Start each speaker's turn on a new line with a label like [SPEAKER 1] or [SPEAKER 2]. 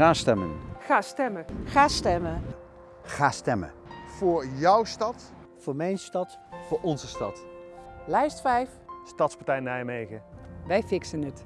[SPEAKER 1] Ga stemmen.
[SPEAKER 2] Ga stemmen.
[SPEAKER 3] Ga stemmen.
[SPEAKER 4] Ga stemmen.
[SPEAKER 5] Voor jouw stad.
[SPEAKER 6] Voor mijn stad.
[SPEAKER 7] Voor onze stad.
[SPEAKER 2] Lijst 5.
[SPEAKER 7] Stadspartij Nijmegen.
[SPEAKER 2] Wij fixen het.